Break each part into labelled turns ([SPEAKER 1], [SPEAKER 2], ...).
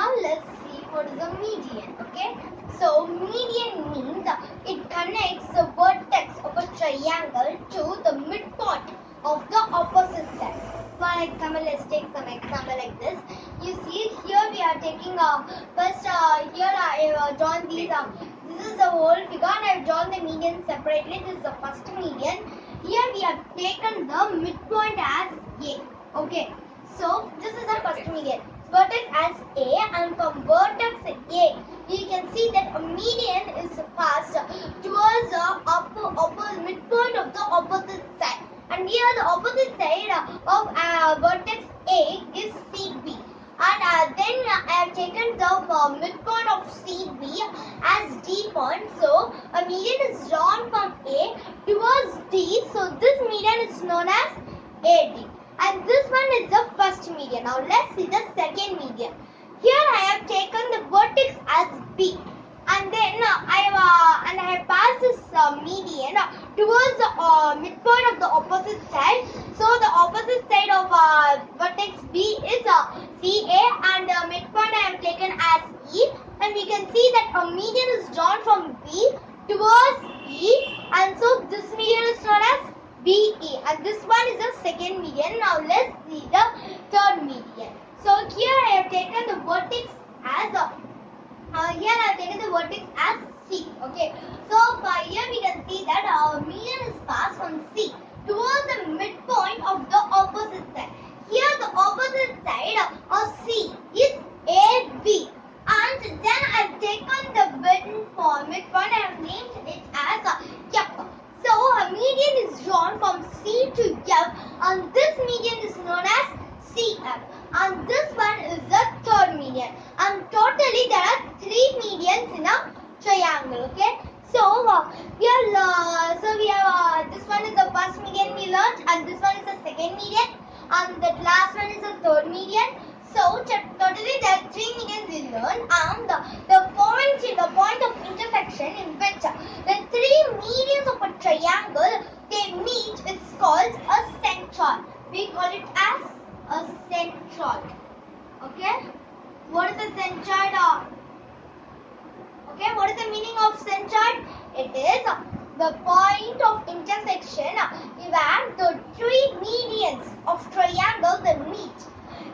[SPEAKER 1] now let's see what is a median. Okay. So median means it connects the vertex of a triangle to the midpoint of the opposite side. For example, let's take some example like this. You see here we are taking uh, first uh, here I have uh, drawn these. Uh, this is the whole figure and I have drawn the median separately. This is the first median. Here we have taken the midpoint as A. Okay. So this is the first median. Vertex as A and from vertex A you can see that a median is passed towards the upper, upper midpoint of the opposite side. And here the opposite side of uh, vertex A is CB. And uh, then I have taken the uh, midpoint of CB as D point. So a median is drawn from A towards D. So this median is known as AD. And this one is the first median. Now let's see the second median. Here I have taken the vertex as B. And then uh, I have uh, and I have passed this uh, median uh, towards the uh, midpoint of the opposite side. So the opposite side of uh, vertex B is CA and the midpoint I have taken as E. And we can see that a median is drawn from B towards E. And so this median is known as BE. And this one is second median. Now let's see the third median. So here I have taken the vertex as a uh, here I have taken the vertex as C. Okay. So by here we can see that our median is passed from C towards the midpoint of the opposite side. Here the opposite side of C is AB. And then I have taken the midpoint, midpoint I have named it as a F. So a median is drawn from C to F and this median is known as CF and this one is the third median and totally there are three medians in a triangle okay so uh, here uh, so we have uh, this one is the first median we learned and this one is the second median and the last one is the third median so t- totally there are three learned and the, the point the point of intersection in which the three medians of a triangle they meet is called a centroid we call it as a centroid. Okay? What is the centroid? Okay, what is the meaning of centroid? It is the point of intersection where the three medians of triangle they meet.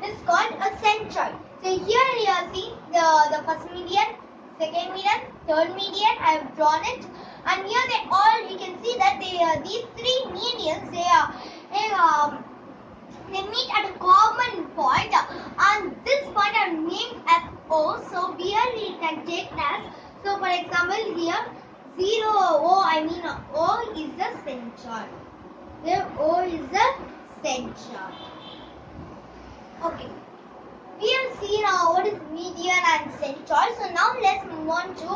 [SPEAKER 1] is called a centroid. So here you see the, the first median, second median, third median. I have drawn it. And here they all, you can see that they uh, these three medians, they are, they, um, they meet at a common point. and this point are named as O. So here we can take as so for example here 0 O I mean O is the centroid. Here O is the centroid. Okay. We have seen uh, what is median and centroid. So now let's move on to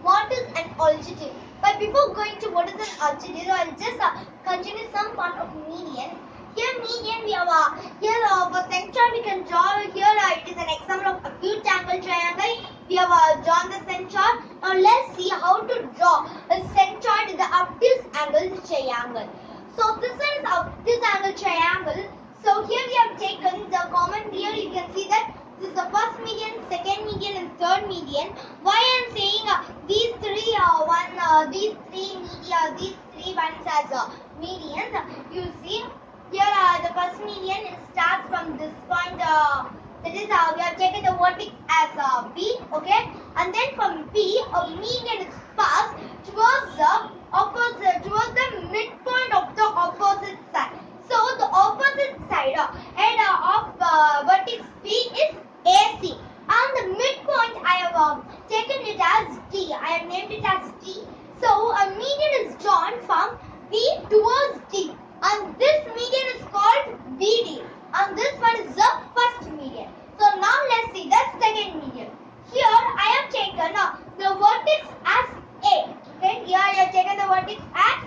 [SPEAKER 1] what is an altitude. But before going to what is an altitude, I'll just uh, continue some part of median. Here median we have uh, here uh, for centroid we can draw here uh, it is an example of acute angle triangle. We have uh, drawn the centroid. Now let's see how to draw a centroid in the obtuse angle triangle. So this one is obtuse angle triangle. So here we have taken the common here you can see that this is the first median, second median and third median. Why I am saying uh, these three uh, one uh, these three media these three ones as uh, medians. You see here uh, the first median starts from this point uh, that is uh, we have taken the vertex as uh, B okay and then from B a median is passed towards the opposite towards the midpoint of the opposite side so the opposite side head of uh, vertex B is AC and the midpoint I have uh, taken it as D I have named it as D so a median is drawn from B towards D and this median is called BD and this one is the first median. So now let's see the second median. Here I have taken uh, the vertex as A. Okay, here I have taken the vertex as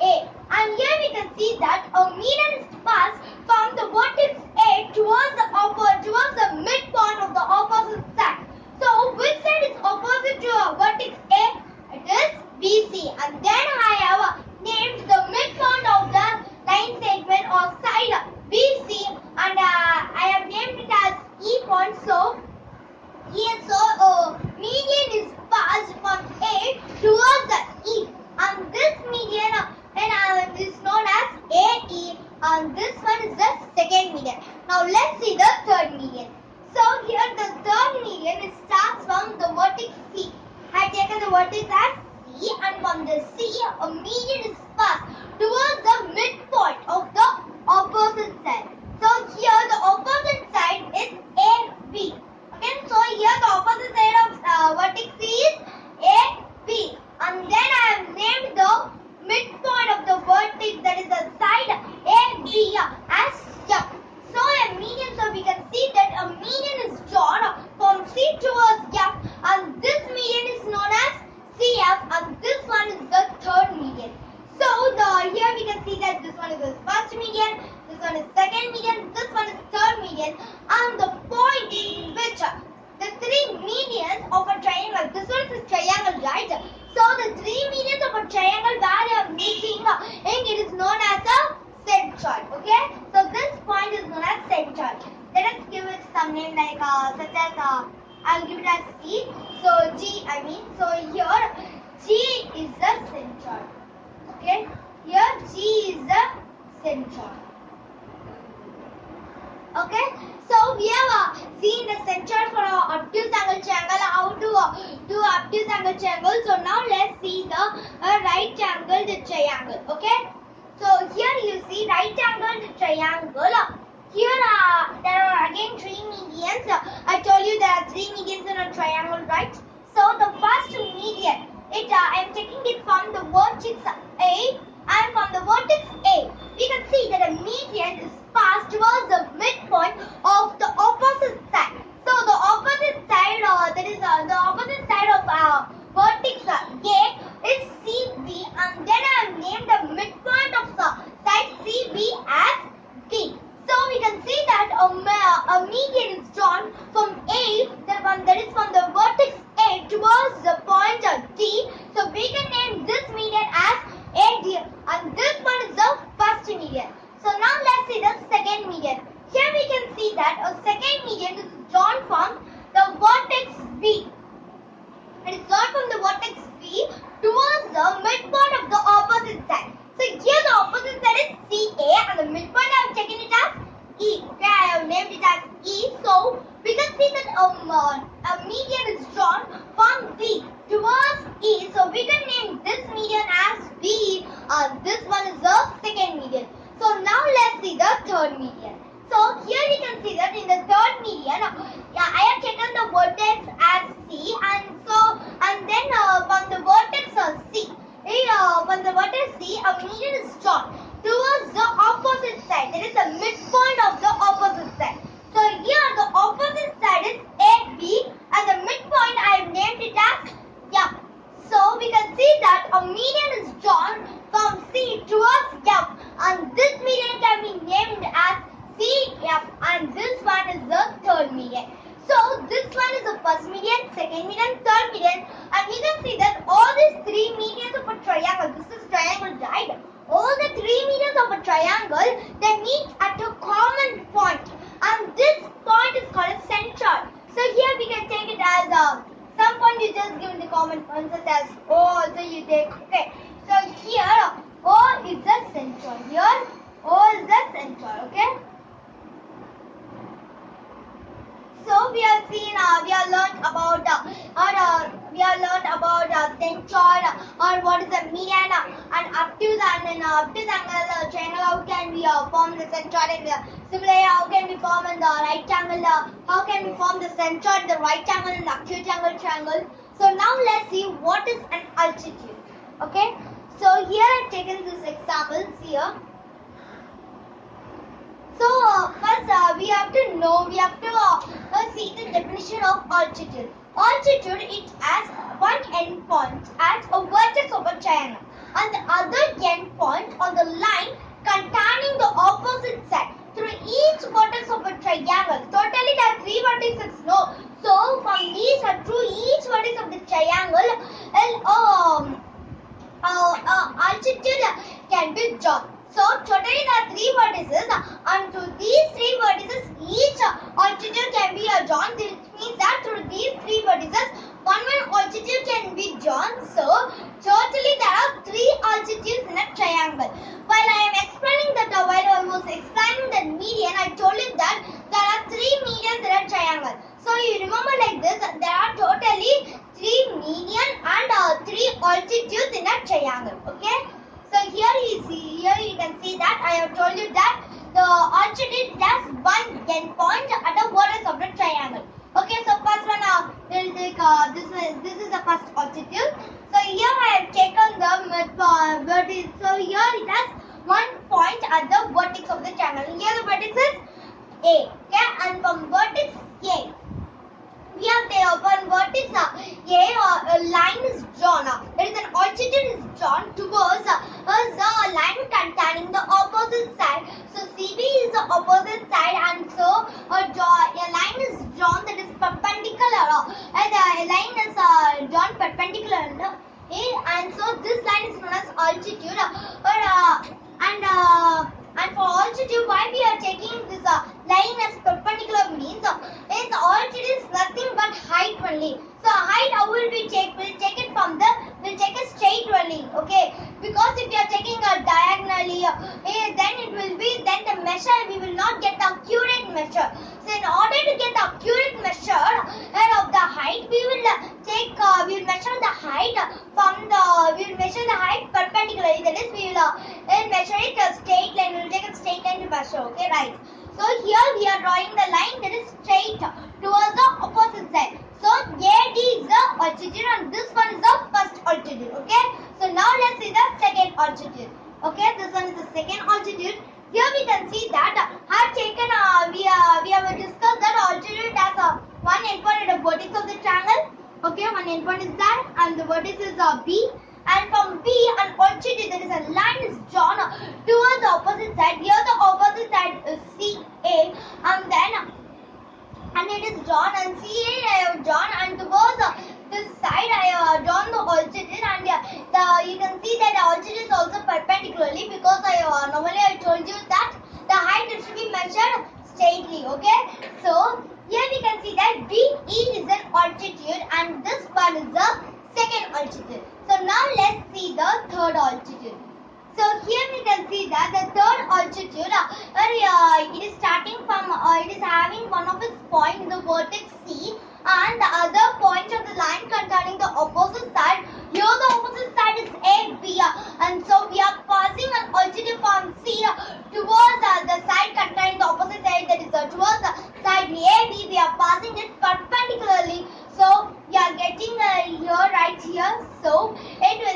[SPEAKER 1] A and here we can see that a median is passed from the vertex A towards the upper towards the midpoint of the opposite side. So which side is opposite to a vertex A? It is BC and then I have uh, named the midpoint of the line segment or side BC and uh, I have named it as E point. So Yes, so uh, median is passed from A towards the E, and this median uh, and, uh, is known as AE, and this one is the second median. Now let's see the third median. So here the third median it starts from the vertex C. I have taken the vertex as C, and from the C a median is passed towards the midpoint of the opposite side. So here the opposite side is AB. Okay, so here the opposite side of uh, vertex C is AB. And then I have named the midpoint of the vertex that is the side AB as F. So a median, so we can see that a median is drawn from C towards F and this median is known as CF and this one is the third median. So the here we can see that this one is the first median, this one is second median, this one is third median, and the point in which uh, the three medians of a triangle. This one is a triangle, right? So the three medians of a triangle where they are meeting, uh, and it is known as a centroid. Okay? So this point is known as centroid. Let us give it some name like uh, such as uh, I'll give it as G. So G, I mean. So here G is the centroid. Okay, here G is the centroid. Okay, so we have uh, seen the centroid for our obtuse angle triangle, how to uh, do obtuse angle triangle. So now let's see the uh, right angled triangle. Okay, so here you see right angled triangle. Here uh, there are again three medians. I told you there are three medians in a triangle, right? So the first median, it uh, I am taking it from the vertex A and from the vertex A, we can see that a median is passed towards the midpoint of the opposite side. So the opposite side, uh, that is uh, the opposite side of uh, vertex uh, A is CB, and then I have named the midpoint of the side CB as D. So we can see that a, a median is drawn from A, that one that is from the vertex A towards the point of D. So we can name this median as AD, and this one is the first median. So now let's see the second median. Here we can see that a second median is drawn from the vertex B. It is drawn from the vertex B towards the midpoint of the opposite side. So here the opposite side is CA and the midpoint I have taken it as E. Okay, I have named it as E. So we can see uh, a median is drawn from B towards E. So we can name this median as B. Uh, this one is the second median. So now let's see the third median. So here we can see that in the third median, yeah, I have taken the vertex as C and so and then uh, from the vertex uh, C, uh, from the vertex C, a median is drawn towards the opposite side. That is the midpoint of the opposite side. So here the opposite side is AB and the midpoint I have named it as F. So we can see that a median is drawn from C towards F and this median can be named as CF and this one is the third median. So this one is the first median, second median, third median and we can see that all these three medians of a triangle, this is triangle right? All the three meters of a triangle, they meet at a common point and this point is called a centroid. So here we can take it as a, some point you just give the common point such as O also you take, okay. So here O is the centroid, here O is the centroid, okay. So we have seen, uh, we have learned about, uh, or uh, we have learned about uh, or what is a median, and obtuse and then uh, obtuse angle triangle. How can we uh, form the centroid? Similarly, how can we form in the right angle? How can we form the centroid, the right angle, and the acute angle triangle? So now let's see what is an altitude. Okay. So here I've taken this examples here. So uh, first uh, we have to know, we have to uh, see the definition of altitude. Altitude it one end point at a vertex of a triangle and the other end point on the line containing the opposite side through each vertex of a triangle. Totally there are three vertices, no. So from these through each vertex of the triangle, um, uh, uh, altitude can be drawn. So totally there are three vertices de Deus can see that the third altitude uh, where it is starting from uh, it is having one of its point the vertex C and the other point of the line containing the opposite side. Here the opposite side is AB uh, and so we are passing an altitude from C towards the side containing the opposite side that is towards the side AB we are passing it perpendicularly. So we are getting uh, here right here. So it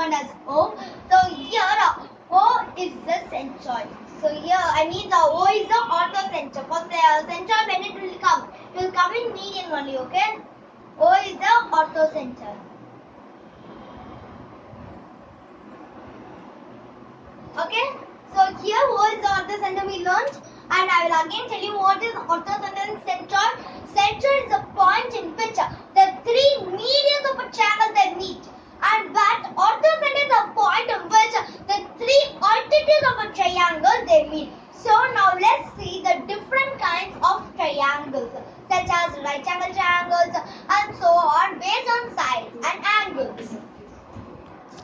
[SPEAKER 1] defined as O. So here uh, O is the centroid. So here I mean the O is the orthocenter. For the centroid when it will come, it will come in median only. Okay. O is the orthocenter. Okay. So here O is the orthocenter we learned, and I will again tell you what is orthocenter and centroid. Centroid is the point in which the three medians of a triangle that meet and that orthogonal is the point which the three altitudes of a triangle they meet. So now let's see the different kinds of triangles such as right angle triangles and so on based on sides and angles.